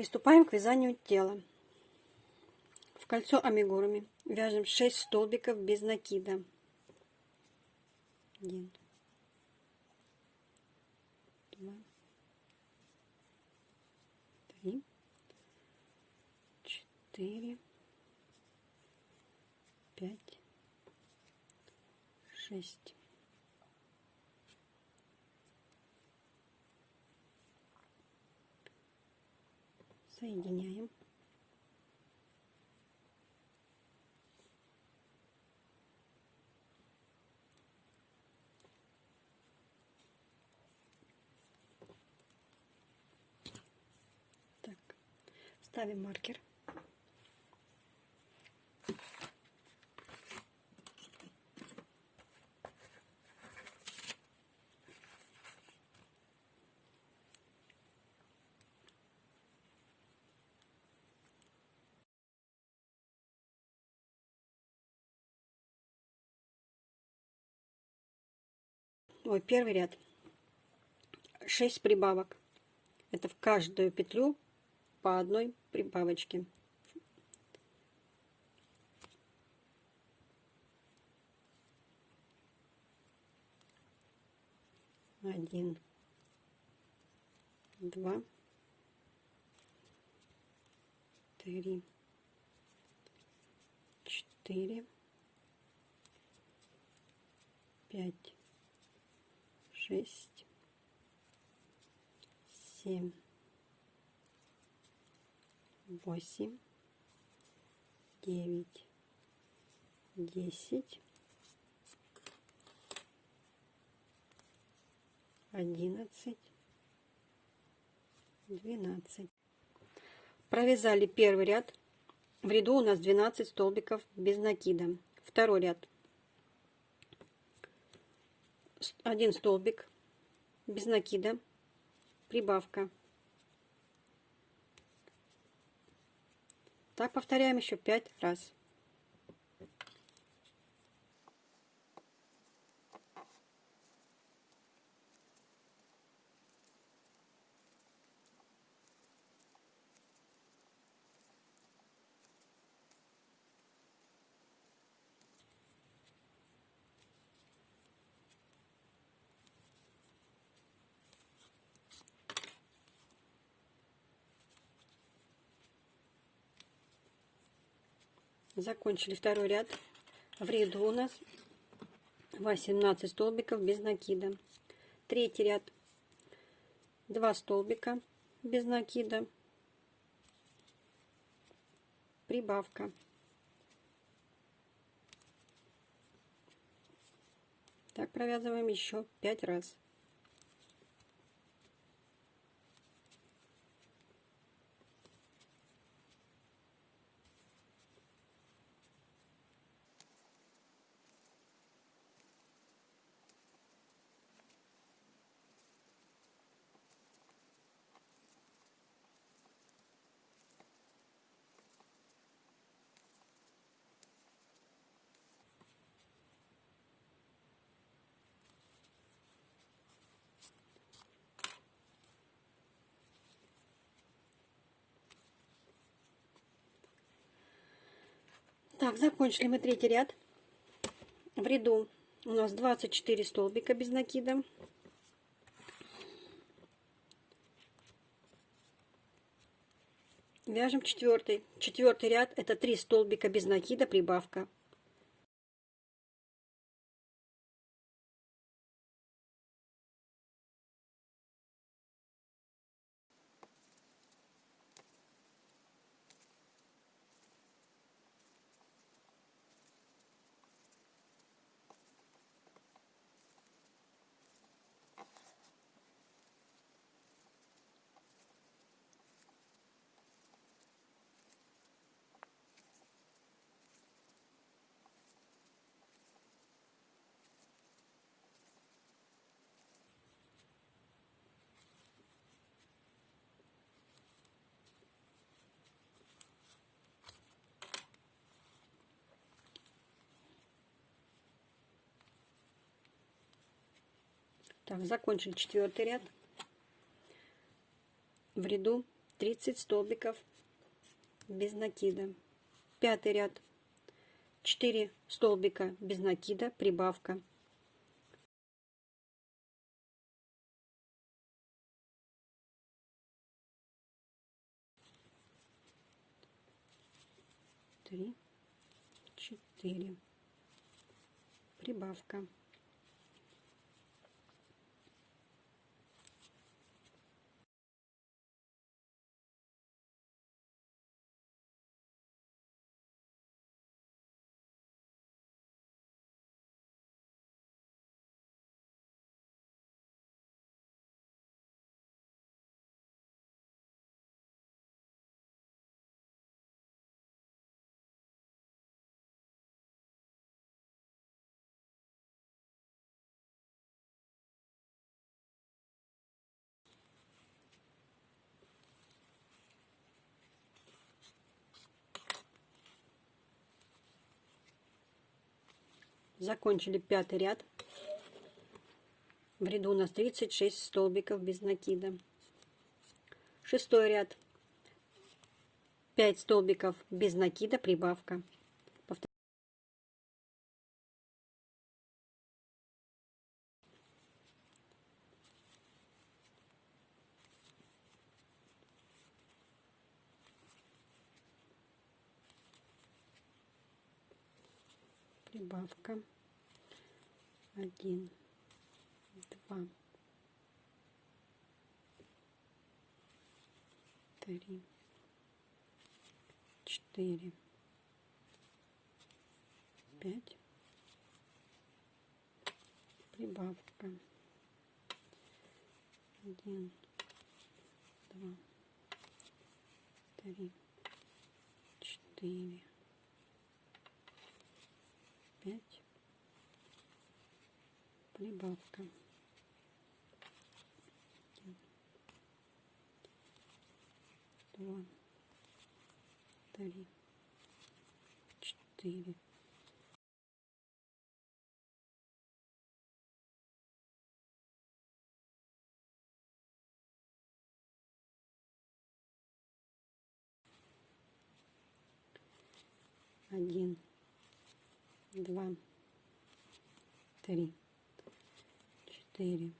Приступаем к вязанию тела. В кольцо амигуруми вяжем 6 столбиков без накида. 1, 2, 3, 4, 5, 6. Соединяем. Так, ставим маркер. Ой, первый ряд. 6 прибавок. Это в каждую петлю по одной прибавочке. Один, два, три, четыре, пять шесть, семь, восемь, девять, десять, одиннадцать, двенадцать. Провязали первый ряд. В ряду у нас 12 столбиков без накида. Второй ряд один столбик без накида, прибавка. Так повторяем еще пять раз. Закончили второй ряд. В ряду у нас 18 столбиков без накида. Третий ряд 2 столбика без накида. Прибавка. Так провязываем еще 5 раз. Так, закончили мы третий ряд. В ряду у нас 24 столбика без накида. Вяжем четвертый. Четвертый ряд это 3 столбика без накида, прибавка. Так, закончили четвертый ряд. В ряду 30 столбиков без накида. Пятый ряд 4 столбика без накида, прибавка. Три, четыре, прибавка. Закончили пятый ряд. В ряду у нас 36 столбиков без накида. Шестой ряд. 5 столбиков без накида, прибавка. Один два три четыре пять. Прибавка. Один два три четыре пять прибавка два три четыре. Один два, три, четыре,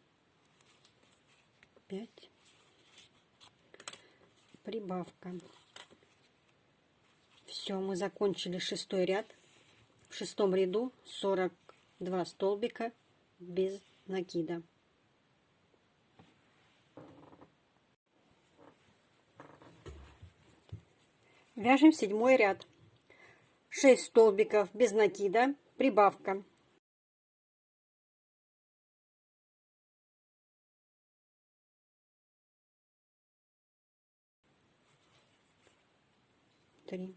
пять. Прибавка. Все, мы закончили шестой ряд. В шестом ряду 42 столбика без накида. Вяжем седьмой ряд. 6 столбиков без накида, прибавка. Три,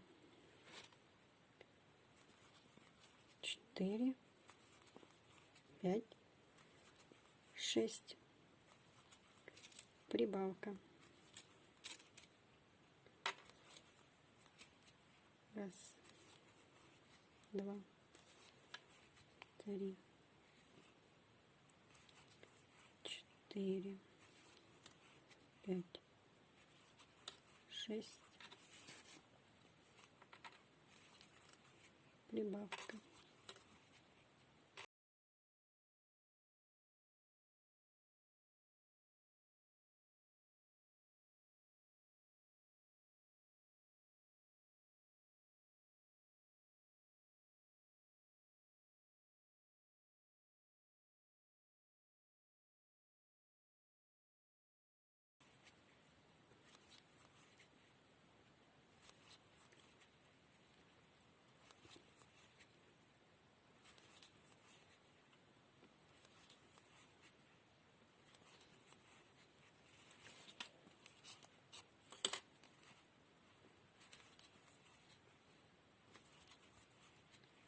четыре, пять, шесть, прибавка. Раз, два, три, четыре, пять, шесть, прибавка.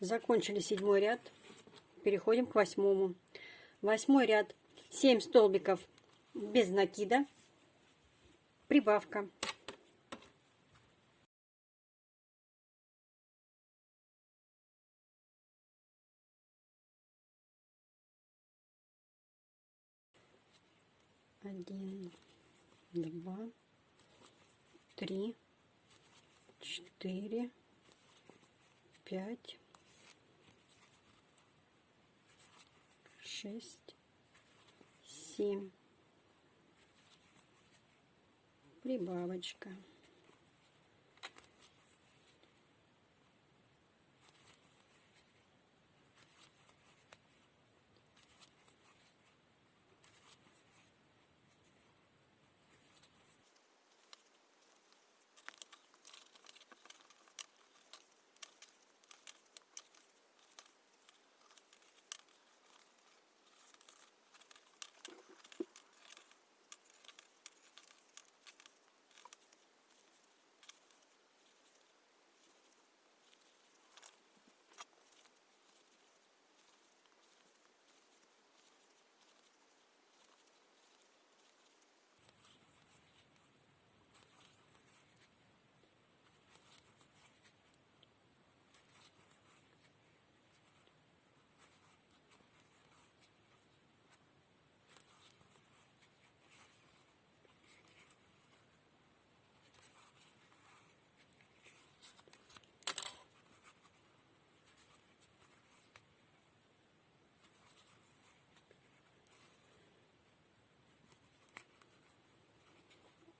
Закончили седьмой ряд. Переходим к восьмому. Восьмой ряд. 7 столбиков без накида. Прибавка. Один, два, три, четыре, пять, шесть, семь. Прибавочка.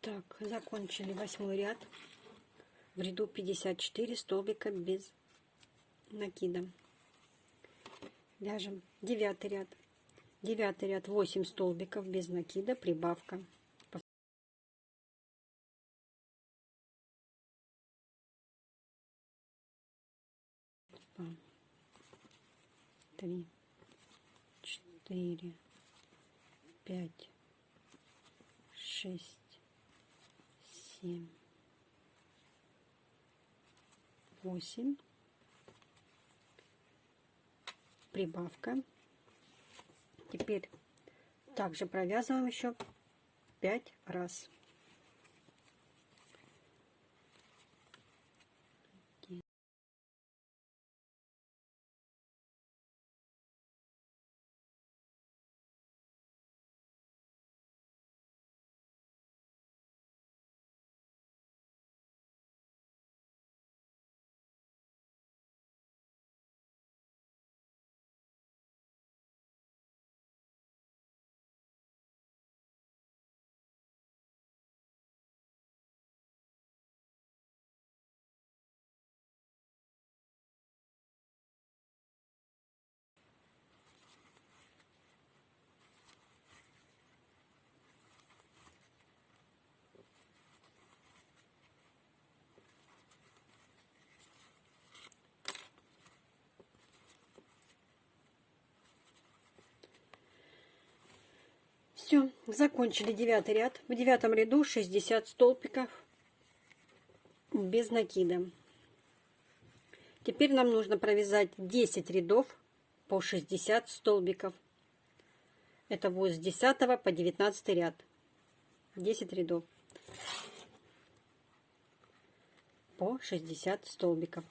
Так, закончили восьмой ряд. В ряду 54 столбика без накида. Вяжем девятый ряд. Девятый ряд 8 столбиков без накида, прибавка. Три, четыре, пять, шесть семь, восемь, прибавка. Теперь также провязываем еще пять раз. Все, закончили девятый ряд. В девятом ряду 60 столбиков без накида. Теперь нам нужно провязать 10 рядов по 60 столбиков. Это будет с 10 по 19 ряд. 10 рядов по 60 столбиков.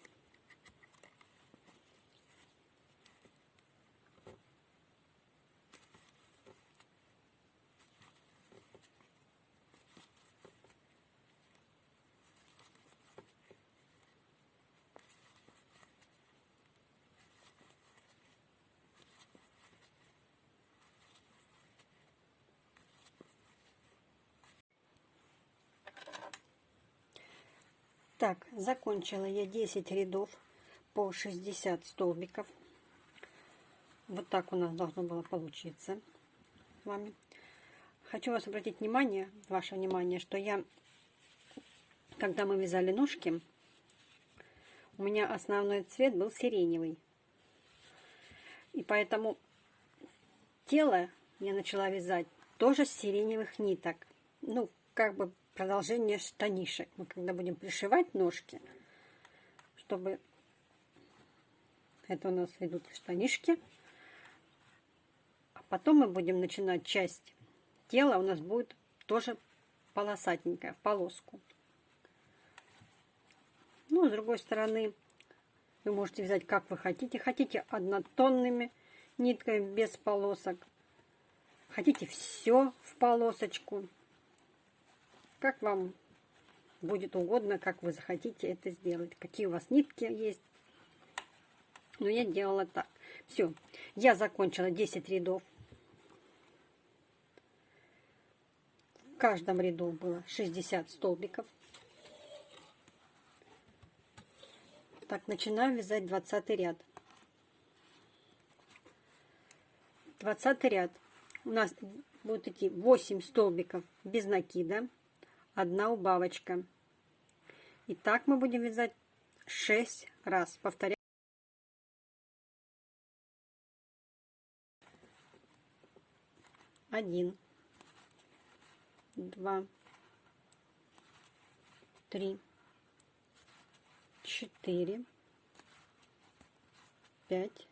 Так, закончила я 10 рядов по 60 столбиков. Вот так у нас должно было получиться с вами. Хочу вас обратить внимание, ваше внимание, что я, когда мы вязали ножки, у меня основной цвет был сиреневый. И поэтому тело я начала вязать тоже с сиреневых ниток. Ну, как бы продолжение штанишек. Мы когда будем пришивать ножки, чтобы это у нас идут штанишки, а потом мы будем начинать часть тела, у нас будет тоже полосатенькая, в полоску. Ну, с другой стороны, вы можете взять, как вы хотите. Хотите однотонными нитками, без полосок. Хотите все в полосочку как вам будет угодно, как вы захотите это сделать. Какие у вас нитки есть. Но я делала так. Все, я закончила 10 рядов. В каждом ряду было 60 столбиков. Так, начинаю вязать 20 ряд. 20 ряд. У нас будет идти 8 столбиков без накида, одна убавочка. И так мы будем вязать 6 раз. Повторяю. Один, два, три, четыре, пять,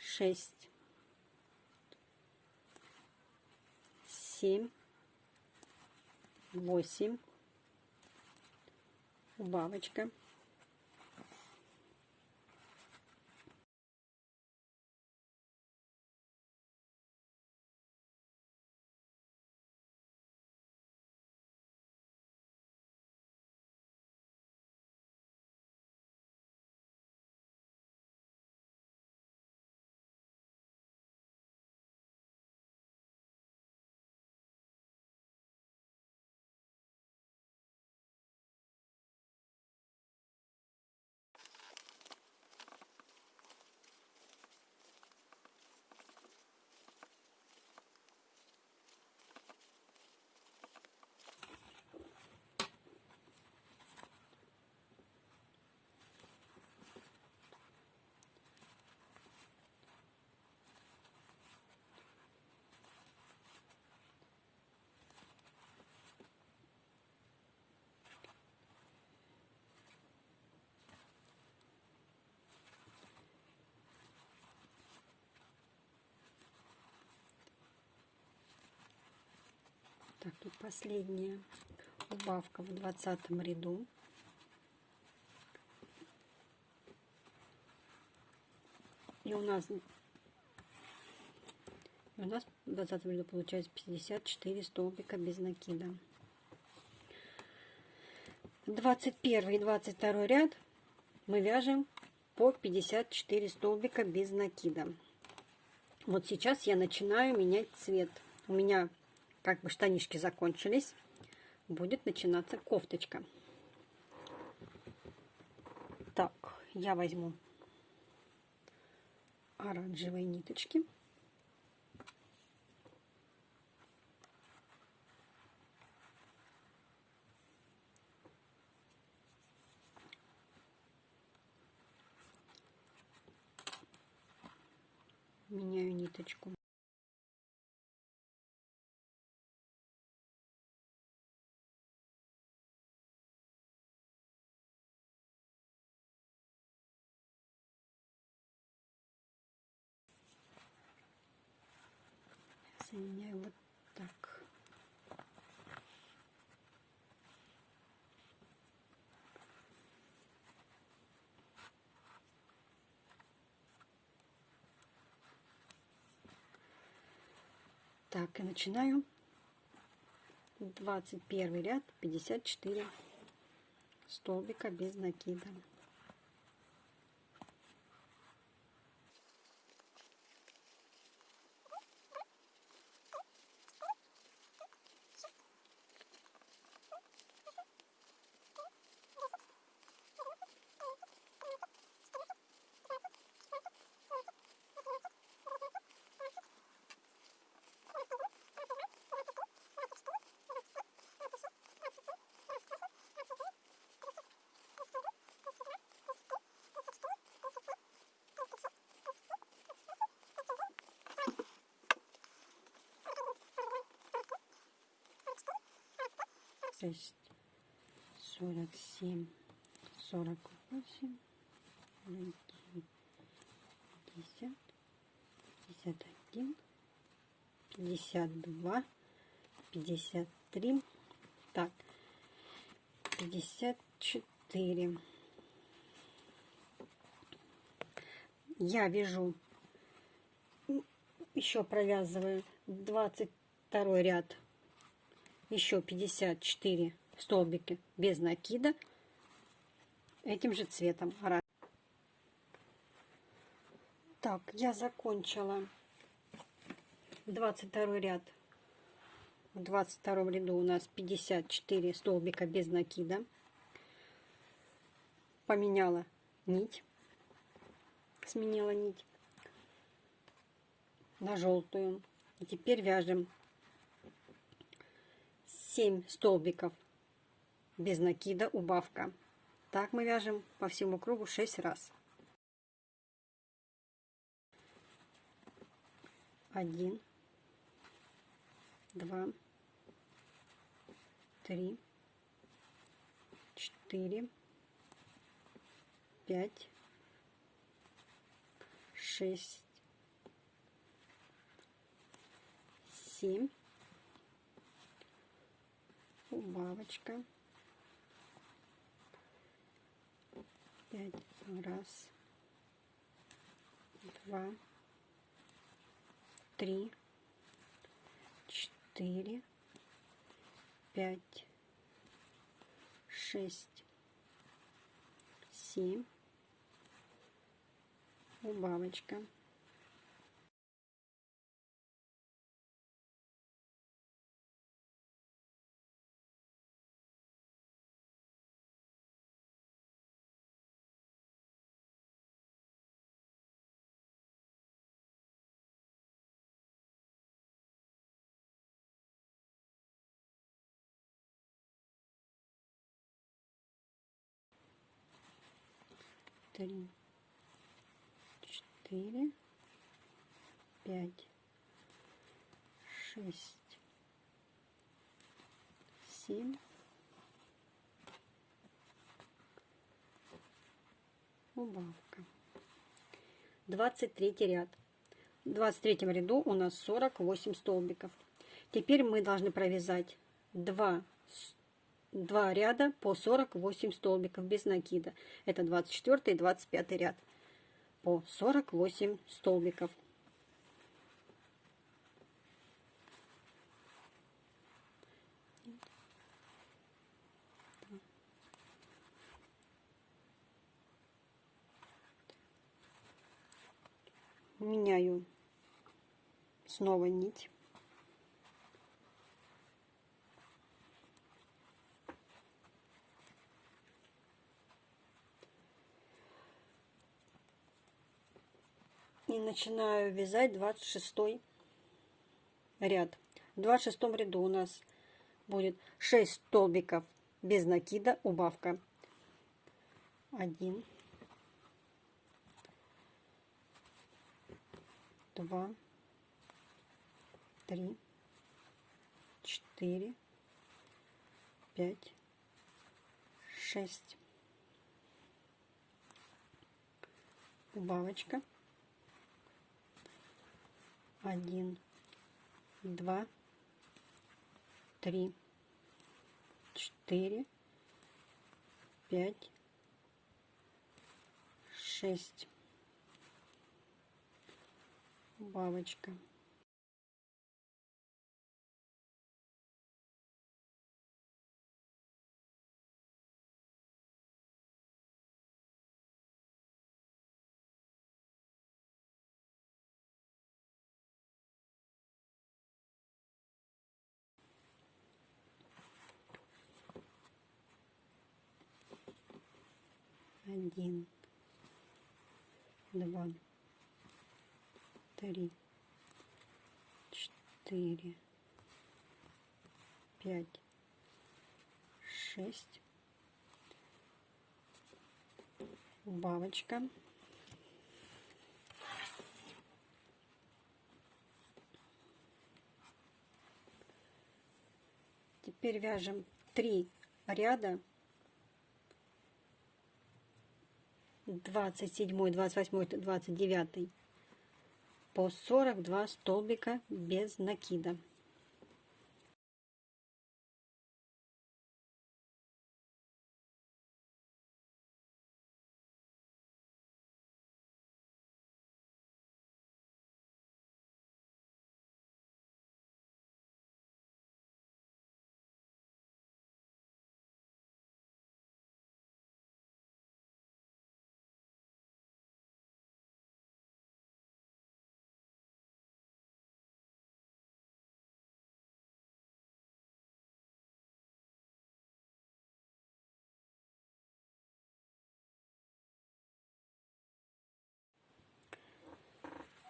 шесть, семь, восемь, убавочка. Так, тут последняя убавка в двадцатом ряду. И у нас у нас в двадцатом ряду получается 54 столбика без накида. 21 и 22 ряд мы вяжем по 54 столбика без накида. Вот сейчас я начинаю менять цвет. У меня как бы штанишки закончились, будет начинаться кофточка. Так, я возьму оранжевые ниточки. Меняю ниточку. Соединяю вот так. Так, и начинаю 21 ряд, 54 столбика без накида. шесть, сорок семь, восемь, пятьдесят, пятьдесят один, пятьдесят два, пятьдесят три, так, пятьдесят четыре. Я вяжу, еще провязываю двадцать второй ряд еще 54 столбики без накида этим же цветом. Так, я закончила 22 ряд. В 22 ряду у нас 54 столбика без накида. Поменяла нить, сменила нить на желтую. И теперь вяжем 7 столбиков без накида, убавка. Так мы вяжем по всему кругу 6 раз. Один, два, три, четыре, пять, шесть, семь, убавочка, пять, раз, два, три, четыре, пять, шесть, семь, убавочка. Три, четыре, пять, шесть, семь, убавка. Двадцать третий ряд. В двадцать третьем ряду у нас сорок восемь столбиков. Теперь мы должны провязать 2 2 ряда по 48 столбиков без накида. Это 24 и 25 ряд по 48 столбиков. Меняю снова нить. И начинаю вязать 26 ряд. В 26 ряду у нас будет 6 столбиков без накида, убавка. 1, 2, 3, 4, 5, 6. Убавочка один, два, три, четыре, пять, шесть. Бабочка. Один, два, три, четыре, пять, шесть, бабочка. Теперь вяжем три ряда 27, 28, 29 по 42 столбика без накида.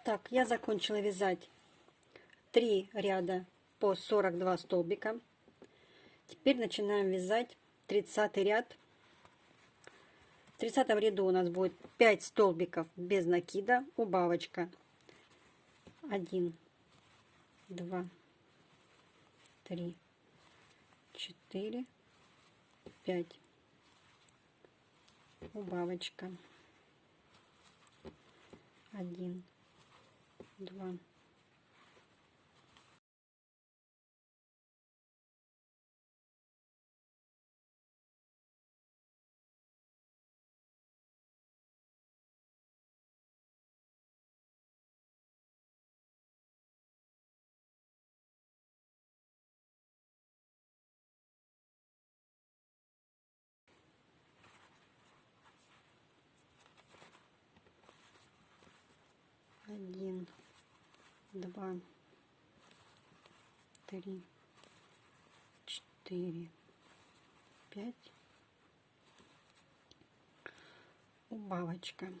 Так, я закончила вязать 3 ряда по 42 столбика. Теперь начинаем вязать 30 ряд. В 30 ряду у нас будет 5 столбиков без накида, убавочка. 1, 2, 3, 4, 5. Убавочка. 1, 2, один, два, три, четыре, пять. Убавочка.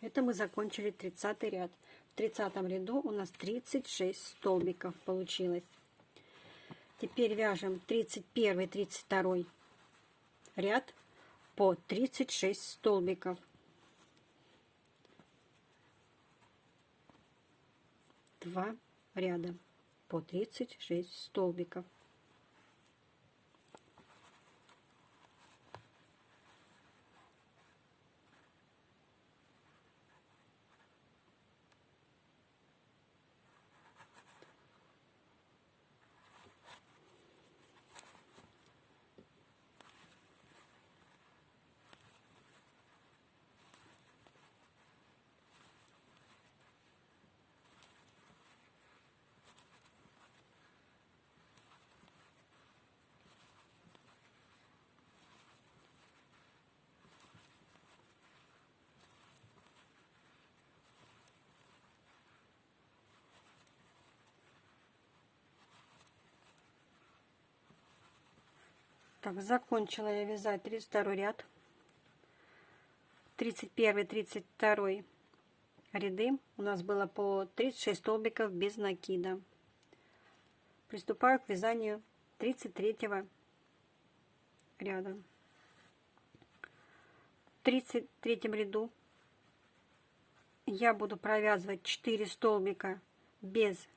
Это мы закончили 30 ряд. В 30 ряду у нас 36 столбиков получилось. Теперь вяжем 31 32 ряд по 36 столбиков. Два ряда по 36 столбиков. Так, закончила я вязать 32 ряд. 31 32 ряды у нас было по 36 столбиков без накида. Приступаю к вязанию 33 ряда. В 33 ряду я буду провязывать 4 столбика без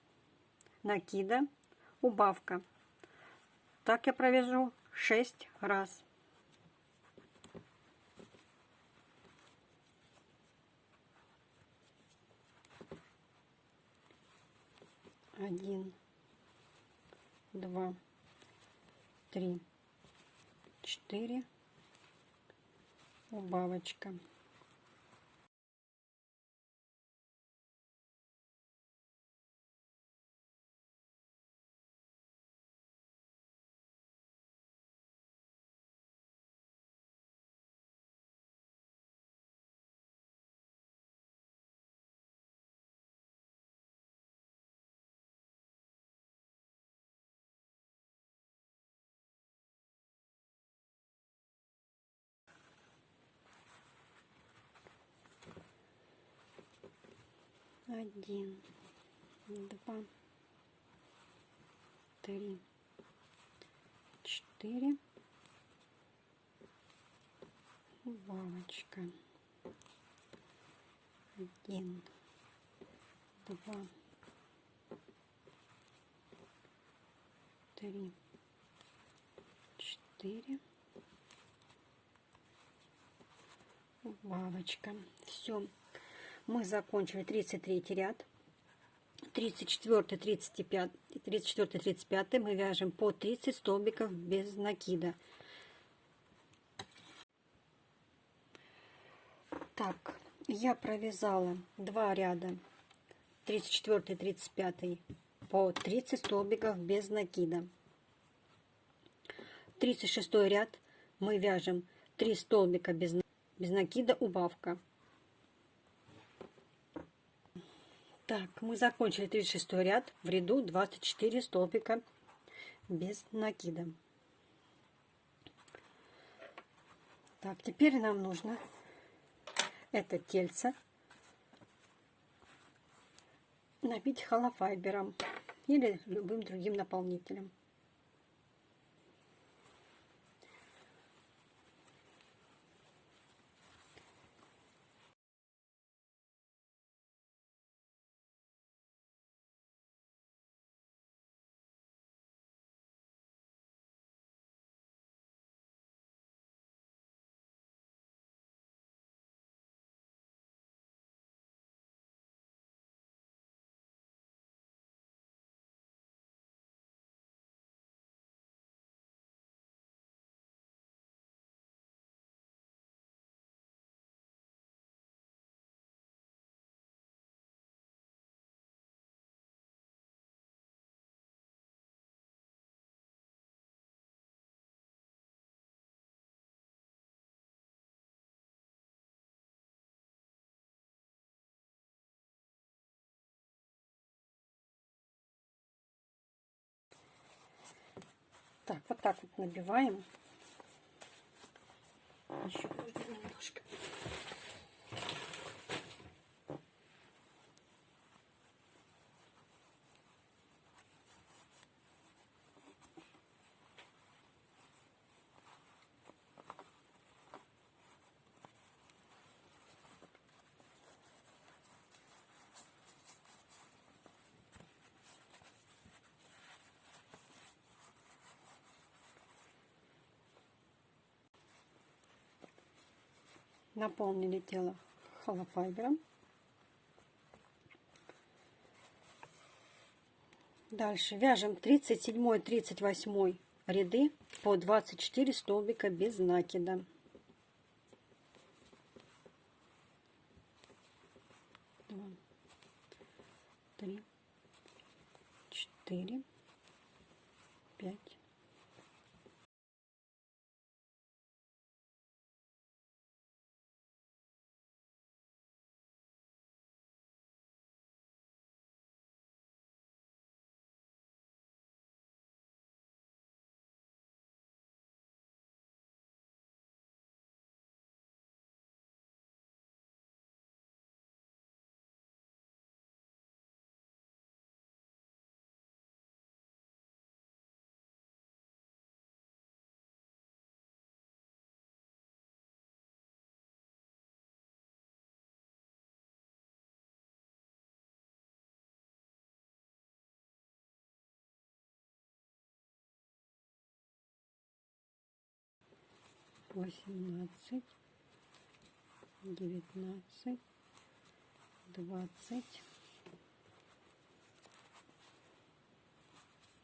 накида, убавка. Так я провяжу шесть раз. Один, два, три, четыре, убавочка. Один, два, три, четыре, убавочка, один, два, три, четыре, убавочка. Все мы закончили 33 ряд. 34, 35, 34, 35 мы вяжем по 30 столбиков без накида. Так, я провязала два ряда 34, 35 по 30 столбиков без накида. 36 ряд мы вяжем 3 столбика без, без накида убавка. Так, мы закончили 36 ряд в ряду 24 столбика без накида. Так, теперь нам нужно это тельце набить холофайбером или любым другим наполнителем. Так, вот так вот набиваем. Еще немножко. Наполнили тело холофайбером. Дальше вяжем 37-38 ряды по 24 столбика без накида. 18, 19, 20,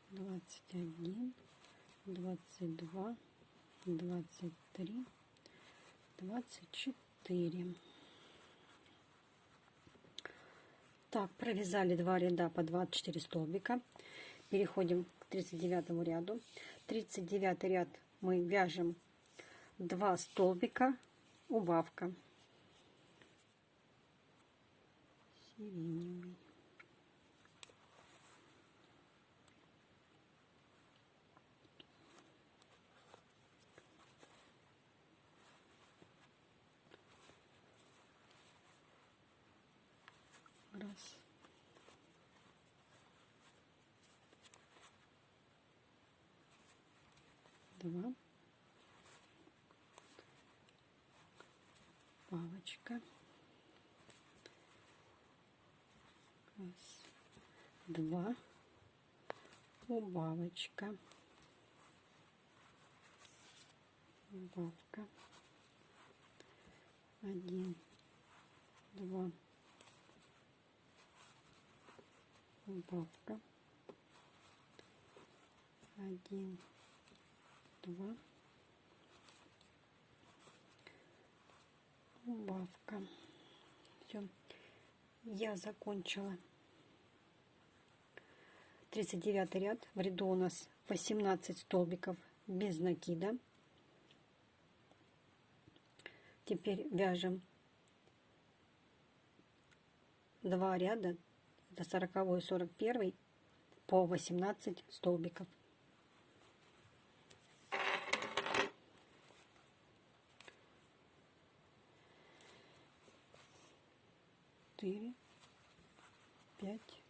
21, 22, 23, 24. Так, провязали два ряда по 24 столбика. Переходим к 39 ряду. 39 ряд мы вяжем 2 столбика убавка. Сиреневый раз. Два палочка. Раз, два, убавочка. Убавка. Один, два, убавка. Один, два, убавка. Все, я закончила. 39 ряд. В ряду у нас 18 столбиков без накида. Теперь вяжем два ряда, это 40 и 41 по 18 столбиков. пять,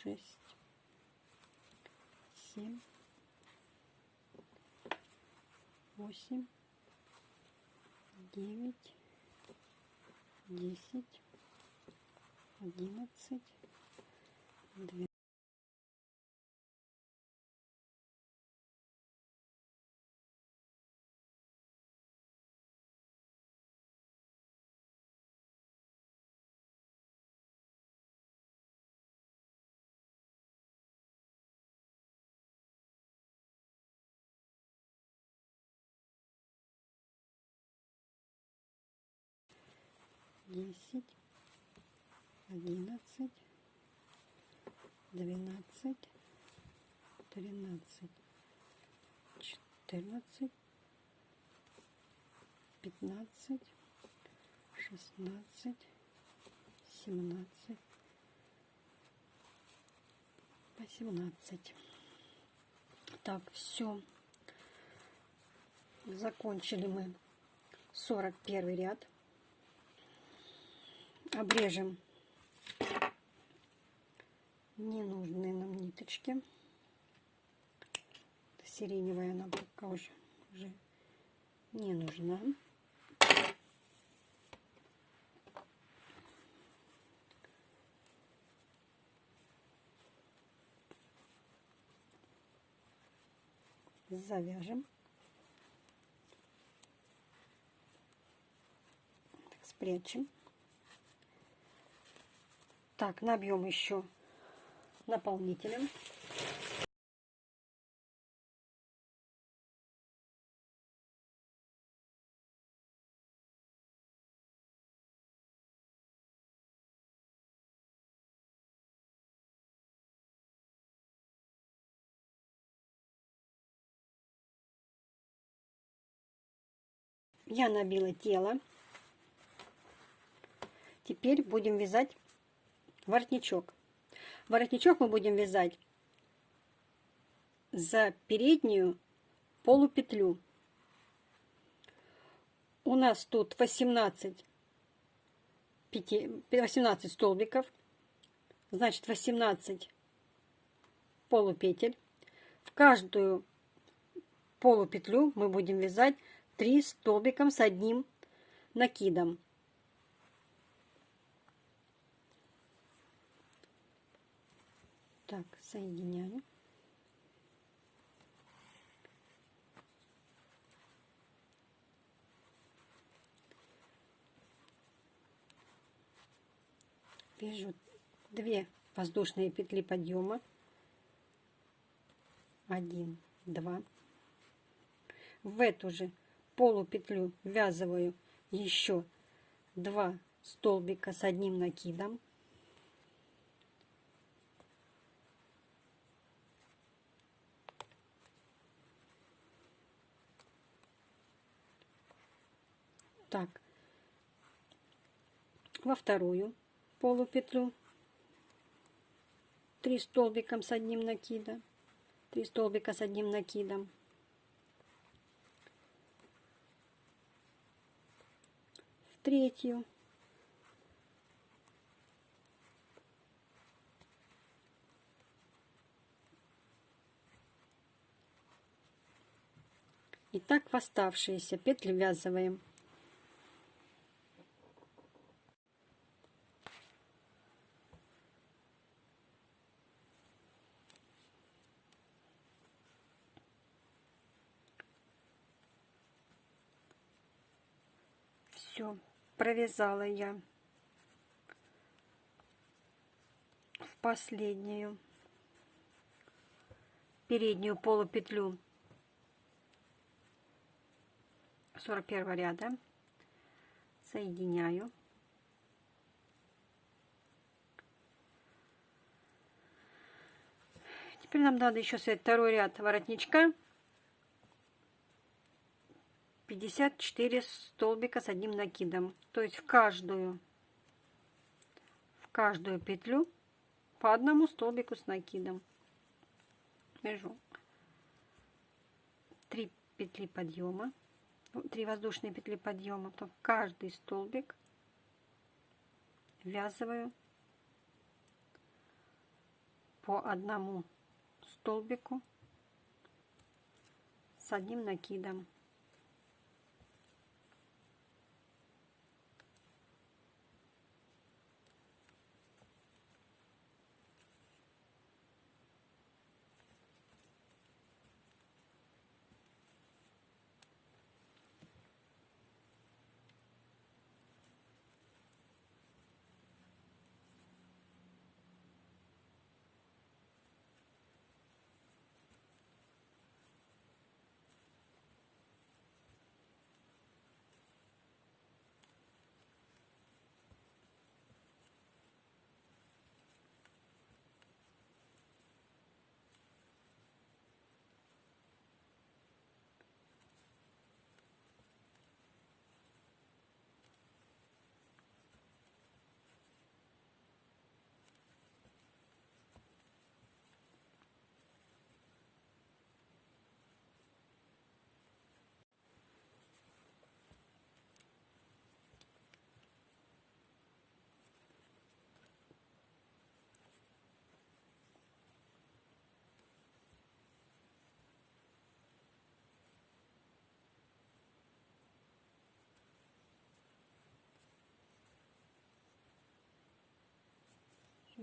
шесть, семь, восемь, девять, десять, одиннадцать, двенадцать. Десять, одиннадцать, двенадцать, тринадцать, четырнадцать, пятнадцать, шестнадцать, семнадцать, восемнадцать. Так, все. Закончили мы 41 ряд обрежем ненужные нам ниточки. Сиреневая пока уже, уже не нужна. Завяжем. спрячем. Так, набьем еще наполнителем. Я набила тело. Теперь будем вязать воротничок. Воротничок мы будем вязать за переднюю полупетлю. У нас тут 18, 18 столбиков, значит 18 полупетель. В каждую полупетлю мы будем вязать 3 столбиком с одним накидом. Так, соединяю. Вяжу две воздушные петли подъема. Один, два. В эту же полупетлю ввязываю еще два столбика с одним накидом. Так. Во вторую полупетлю. 3 столбиком с одним накидом. 3 столбика с одним накидом. В третью. И так в оставшиеся петли ввязываем все провязала я в последнюю переднюю полупетлю 41 ряда соединяю. Теперь нам надо еще связать второй ряд воротничка 54 столбика с одним накидом. То есть в каждую, в каждую петлю по одному столбику с накидом. Вяжу 3 петли подъема, 3 воздушные петли подъема, потом каждый столбик ввязываю по одному столбику с одним накидом.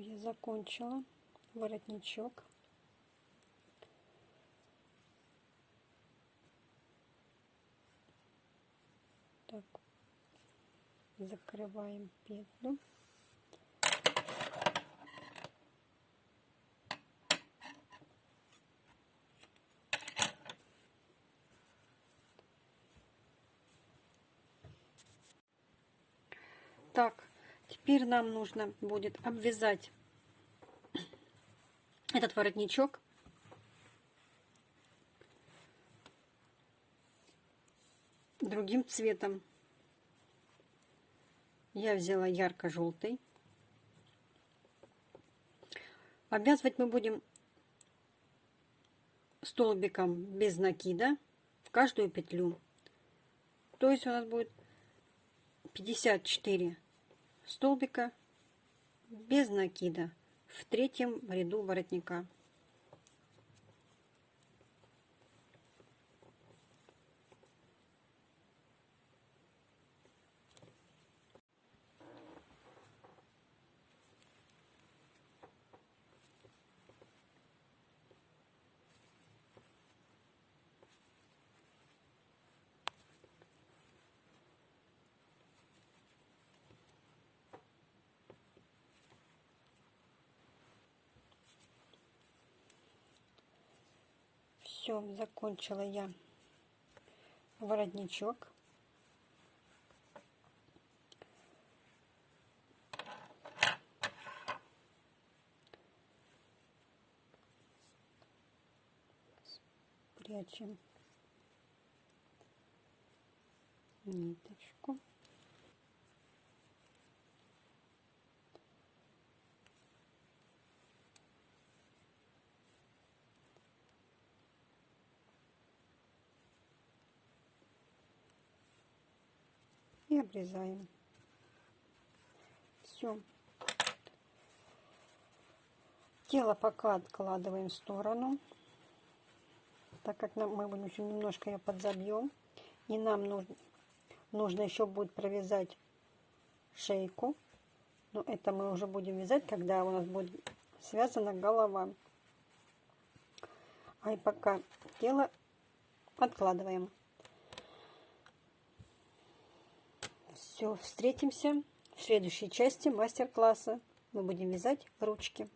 Я закончила. Воротничок. Так. Закрываем петлю. Так Теперь нам нужно будет обвязать этот воротничок другим цветом. Я взяла ярко-желтый. Обвязывать мы будем столбиком без накида в каждую петлю. То есть у нас будет 54 столбика без накида в третьем ряду воротника. Все, закончила я воротничок. Прячем ниточку. И обрезаем. Все. Тело пока откладываем в сторону, так как нам, мы еще немножко ее подзабьем. И нам нужно, нужно еще будет провязать шейку. Но это мы уже будем вязать, когда у нас будет связана голова. А и пока тело откладываем. Все, встретимся в следующей части мастер-класса. Мы будем вязать ручки.